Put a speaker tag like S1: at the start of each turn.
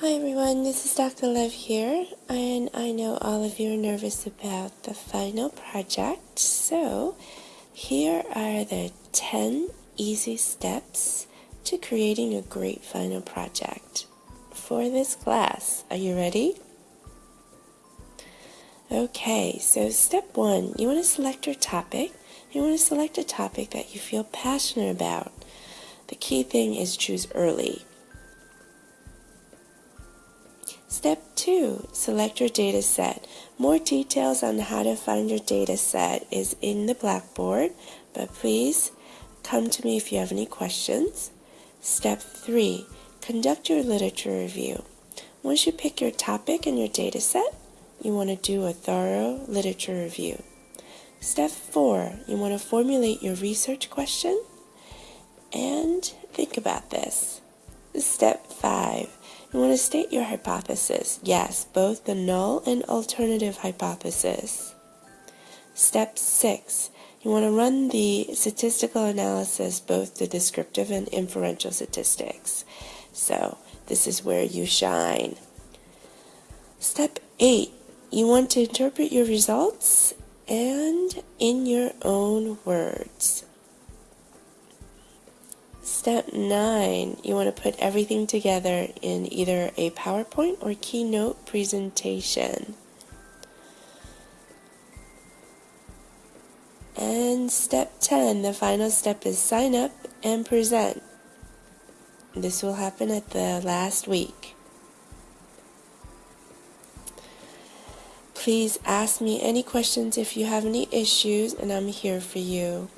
S1: Hi everyone, this is Dr. Lev here, and I know all of you are nervous about the final project, so here are the 10 easy steps to creating a great final project for this class. Are you ready? Okay, so step one, you want to select your topic. You want to select a topic that you feel passionate about. The key thing is choose early. Step 2. Select your data set. More details on how to find your data set is in the Blackboard, but please come to me if you have any questions. Step 3. Conduct your literature review. Once you pick your topic and your data set, you want to do a thorough literature review. Step 4. You want to formulate your research question and think about this. Step 5 you want to state your hypothesis. Yes, both the null and alternative hypothesis. Step 6. You want to run the statistical analysis, both the descriptive and inferential statistics. So, this is where you shine. Step 8. You want to interpret your results and in your own words. Step 9, you want to put everything together in either a PowerPoint or Keynote presentation. And step 10, the final step is sign up and present. This will happen at the last week. Please ask me any questions if you have any issues, and I'm here for you.